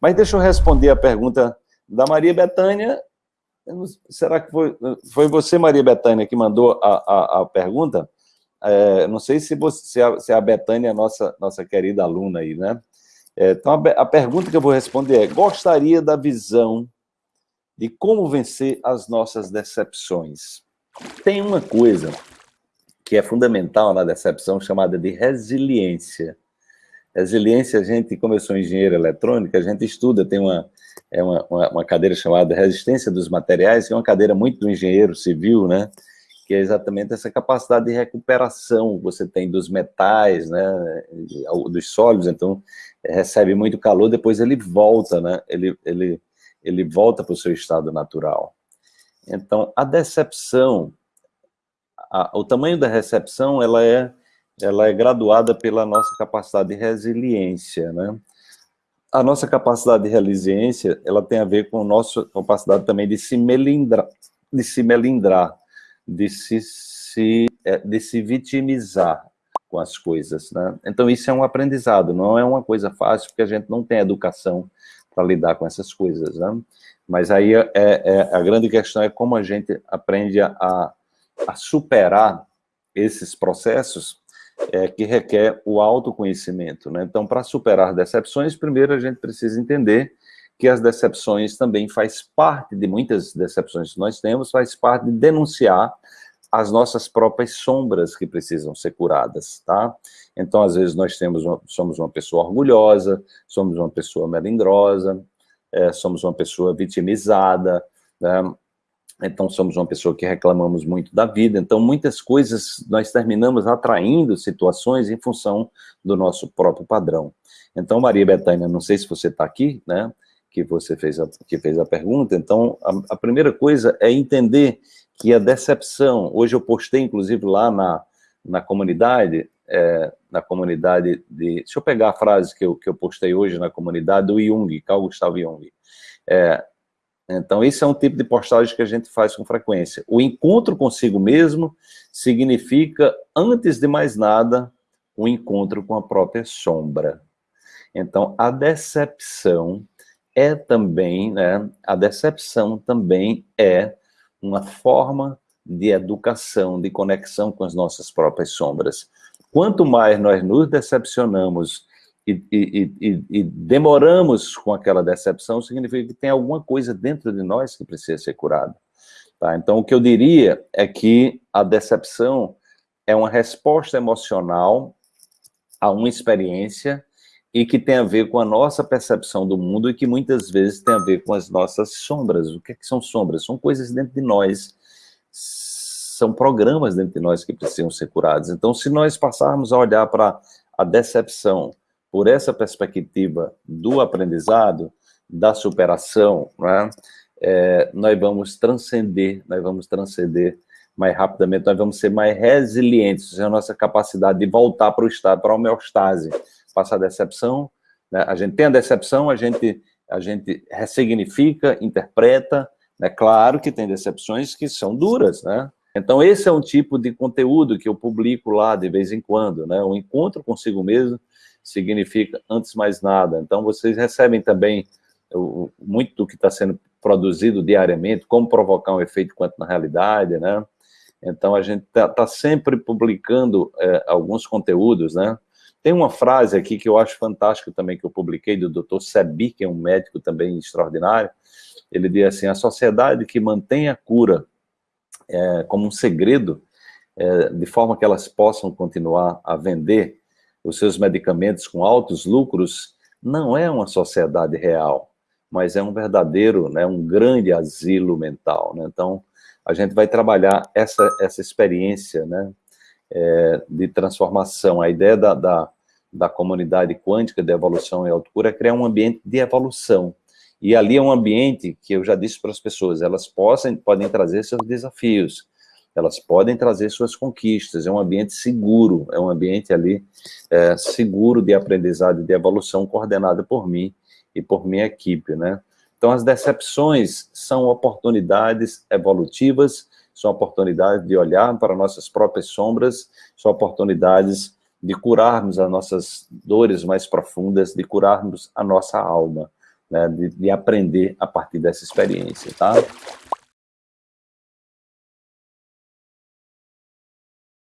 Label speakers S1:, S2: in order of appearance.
S1: Mas deixa eu responder a pergunta da Maria Betânia. Será que foi, foi você, Maria Betânia, que mandou a, a, a pergunta? É, não sei se, você, se, a, se a Betânia é nossa, nossa querida aluna aí, né? É, então, a, a pergunta que eu vou responder é, gostaria da visão de como vencer as nossas decepções. Tem uma coisa que é fundamental na decepção, chamada de resiliência. Resiliência, a gente, como eu sou engenheiro eletrônico, a gente estuda, tem uma, é uma, uma, uma, cadeira chamada Resistência dos Materiais, que é uma cadeira muito do engenheiro civil, né? Que é exatamente essa capacidade de recuperação que você tem dos metais, né? Dos sólidos, então recebe muito calor, depois ele volta, né? Ele, ele, ele volta para o seu estado natural. Então, a decepção, a, o tamanho da recepção, ela é, ela é graduada pela nossa capacidade de resiliência, né? A nossa capacidade de resiliência, ela tem a ver com a nossa capacidade também de se melindrar, de se melindrar, de se, se, é, de se vitimizar com as coisas, né? Então, isso é um aprendizado, não é uma coisa fácil, porque a gente não tem educação para lidar com essas coisas, né? Mas aí é, é, a grande questão é como a gente aprende a, a superar esses processos é, que requer o autoconhecimento, né? Então, para superar decepções, primeiro a gente precisa entender que as decepções também faz parte de muitas decepções que nós temos, faz parte de denunciar as nossas próprias sombras que precisam ser curadas, tá? Então, às vezes, nós temos uma, somos uma pessoa orgulhosa, somos uma pessoa melindrosa, é, somos uma pessoa vitimizada, né? Então somos uma pessoa que reclamamos muito da vida, então muitas coisas nós terminamos atraindo situações em função do nosso próprio padrão. Então, Maria Betânia, não sei se você está aqui, né, que você fez a, que fez a pergunta, então a, a primeira coisa é entender que a decepção, hoje eu postei inclusive lá na, na comunidade, é, na comunidade de... Deixa eu pegar a frase que eu, que eu postei hoje na comunidade do Jung, Carl Gustav Jung. É, então, esse é um tipo de postagem que a gente faz com frequência. O encontro consigo mesmo significa, antes de mais nada, o um encontro com a própria sombra. Então, a decepção é também, né, a decepção também é uma forma de educação, de conexão com as nossas próprias sombras. Quanto mais nós nos decepcionamos e, e, e, e, demoramos com aquela decepção, significa que tem alguma coisa dentro de nós que precisa ser curada. Tá? Então, o que eu diria é que a decepção é uma resposta emocional a uma experiência e que tem a ver com a nossa percepção do mundo e que muitas vezes tem a ver com as nossas sombras. O que, é que são sombras? São coisas dentro de nós, são programas dentro de nós que precisam ser curados. Então, se nós passarmos a olhar para a decepção por essa perspectiva do aprendizado, da superação, né, é, nós vamos transcender, nós vamos transcender mais rapidamente, nós vamos ser mais resilientes, a nossa capacidade de voltar para o estado, para a homeostase, passar a decepção, né, a gente tem a decepção, a gente, a gente ressignifica, interpreta, é né, claro que tem decepções que são duras, né, então esse é um tipo de conteúdo que eu publico lá de vez em quando, né, o encontro consigo mesmo, significa antes mais nada. Então, vocês recebem também muito do que está sendo produzido diariamente, como provocar um efeito quanto na realidade, né? Então, a gente está tá sempre publicando é, alguns conteúdos, né? Tem uma frase aqui que eu acho fantástica também, que eu publiquei, do Dr. Sebi, que é um médico também extraordinário, ele diz assim, a sociedade que mantém a cura é, como um segredo, é, de forma que elas possam continuar a vender, os seus medicamentos com altos lucros, não é uma sociedade real, mas é um verdadeiro, né, um grande asilo mental. Né? Então, a gente vai trabalhar essa, essa experiência né, é, de transformação. A ideia da, da, da comunidade quântica de evolução e autocura é criar um ambiente de evolução. E ali é um ambiente que eu já disse para as pessoas, elas possam, podem trazer seus desafios, elas podem trazer suas conquistas, é um ambiente seguro, é um ambiente ali é, seguro de aprendizado e de evolução coordenado por mim e por minha equipe, né? Então, as decepções são oportunidades evolutivas, são oportunidades de olhar para nossas próprias sombras, são oportunidades de curarmos as nossas dores mais profundas, de curarmos a nossa alma. né, de, de aprender a partir dessa experiência, tá?